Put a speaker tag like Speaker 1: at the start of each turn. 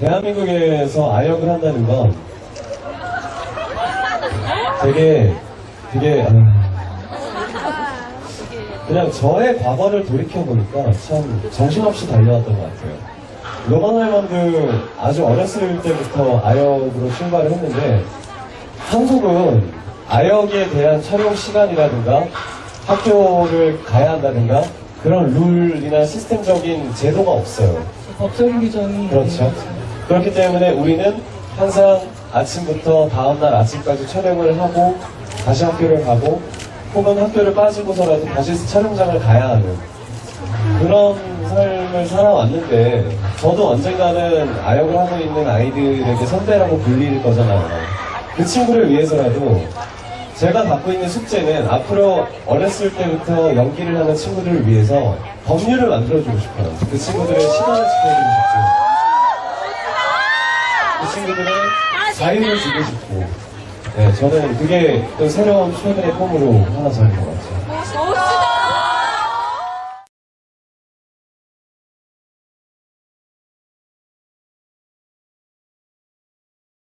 Speaker 1: 대한민국에서 아역을 한다는 건 되게 되게 아, 그냥 저의 과거를 돌이켜 보니까 참 정신없이 달려왔던 것 같아요. 로망할만도 아주 어렸을 때부터 아역으로 출발을 했는데 한국은 아역에 대한 촬영 시간이라든가 학교를 가야 한다든가 그런 룰이나 시스템적인 제도가 없어요.
Speaker 2: 법적인 규정이
Speaker 1: 그렇죠. 그렇기 때문에 우리는 항상 아침부터 다음날 아침까지 촬영을 하고 다시 학교를 가고 혹은 학교를 빠지고서라도 다시 촬영장을 가야 하는 그런 삶을 살아왔는데 저도 언젠가는 아역을 하고 있는 아이들에게 선배라고 불릴 거잖아요. 그 친구를 위해서라도 제가 갖고 있는 숙제는 앞으로 어렸을 때부터 연기를 하는 친구들을 위해서 법률을 만들어주고 싶어요. 그 친구들의 시간을 지켜주고 싶고 그 친구들의 자유를 주고 싶고 네, 저는 그게 또 새로운 최근의 꿈으로 하나 잡은 것 같아요.